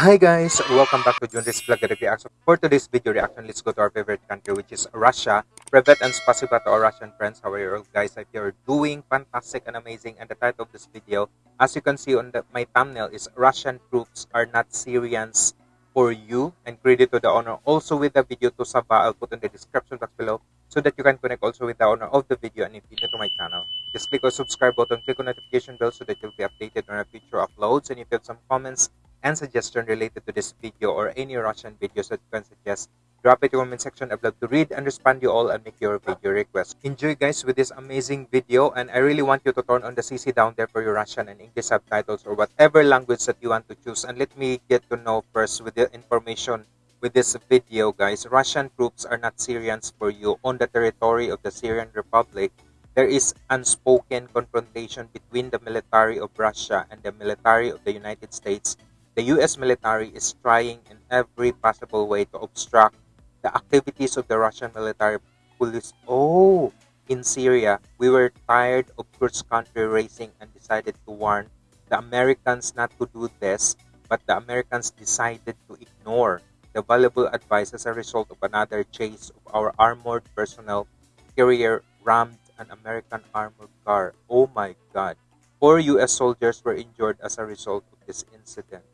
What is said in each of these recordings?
Hi guys, welcome back to Junris Vlog Reaction. For today's video reaction, let's go to our favorite country which is Russia. Privet and spasiba to our Russian friends. How are you guys? If you're doing fantastic and amazing. And the title of this video, as you can see on the, my thumbnail, is Russian troops are not Syrians for you. And credit to the owner also with the video to Saba. I'll put in the description box below so that you can connect also with the owner of the video. And if you're new to my channel, just click on subscribe button, click on notification bell so that you'll be updated on our future uploads. And if you have some comments, and suggestion related to this video or any Russian videos that you can suggest, drop it in the comment section. I'd love to read and respond you all and make your video request. Enjoy guys with this amazing video and I really want you to turn on the CC down there for your Russian and English subtitles or whatever language that you want to choose. And let me get to know first with the information with this video guys. Russian troops are not Syrians for you on the territory of the Syrian Republic. There is unspoken confrontation between the military of Russia and the military of the United States the US military is trying in every possible way to obstruct the activities of the Russian military police. Oh, in Syria, we were tired of cross-country racing and decided to warn the Americans not to do this, but the Americans decided to ignore the valuable advice as a result of another chase of our armored personnel carrier rammed an American armored car. Oh my God. Four US soldiers were injured as a result of this incident.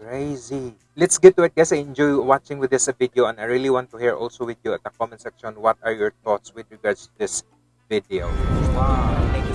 Crazy. Let's get to it guys. I enjoy watching with this video and I really want to hear also with you at the comment section what are your thoughts with regards to this video. Wow.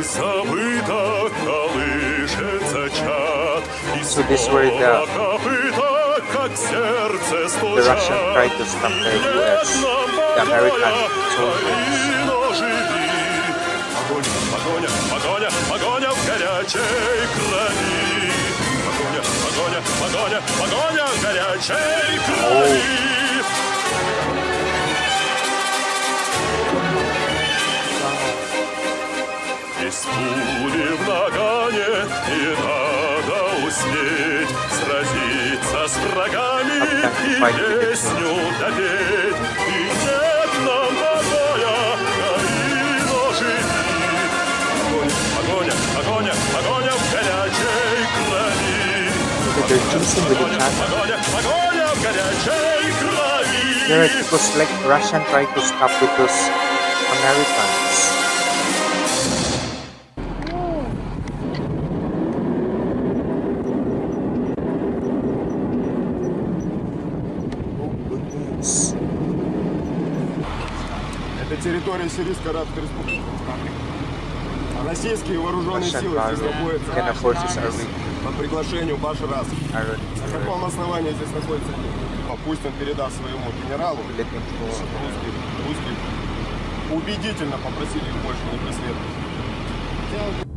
Боль забыта, колышется чат, И снова копыта, как сердце стучат, И нет нам Украину живи. Погоня, погоня, погоня, погоня в горячей крови. Погоня, погоня, погоня, погоня в горячей крови. Пули в нагане, и надо успеть Сразиться с врагами и песню допеть. И нет нам покоя, гори ножи Погоня, погоня, погоня в горячей крови. Погоня, погоня в горячей крови. There it was like Russian tried to stop with those Americans. Это территория Сирийской Арабской Республики. Российские вооруженные силы здесь находятся по приглашению Башар Асад. На каком основании здесь находится? Пусть он передаст своему генералу, русских, русских убедительно попросили их больше не преследовать.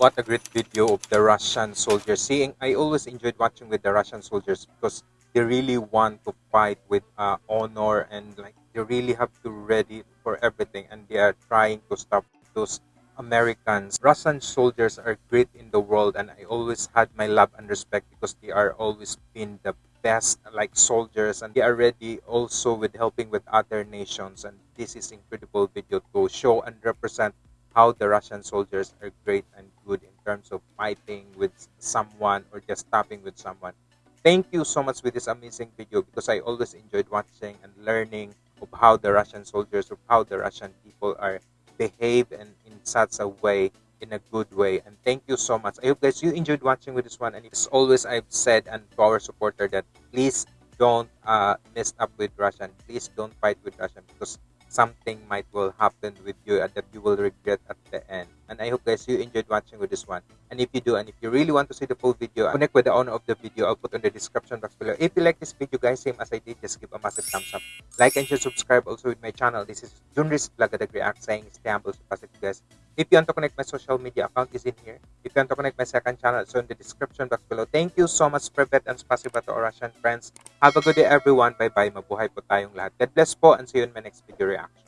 What a great video of the Russian soldiers. Seeing, I always enjoyed watching with the Russian soldiers because they really want to fight with uh, honor and like they really have to ready for everything and they are trying to stop those Americans. Russian soldiers are great in the world and I always had my love and respect because they are always been the best like soldiers and they are ready also with helping with other nations and this is incredible video to show and represent how the Russian soldiers are great and good in terms of fighting with someone or just stopping with someone. Thank you so much with this amazing video because I always enjoyed watching and learning of how the Russian soldiers, of how the Russian people are behave and in such a way in a good way. And thank you so much. I hope guys you enjoyed watching with this one. And as always i've said and to our supporter that please don't uh mess up with russian. Please don't fight with russian because something might will happen with you that you will regret at the end and i hope guys you enjoyed watching with this one and if you do and if you really want to see the full video connect with the owner of the video i'll put on the description box below if you like this video guys same as i did just give a massive thumbs up like and share subscribe also with my channel this is junris at react saying stay humble so positive guys if you want to connect my social media account is in here. If you want to connect my second channel, it's in the description box below. Thank you so much, Privet and spasiba to our Russian friends. Have a good day, everyone. Bye-bye. Mabuhay po tayong lahat. God bless po and see you in my next video reaction.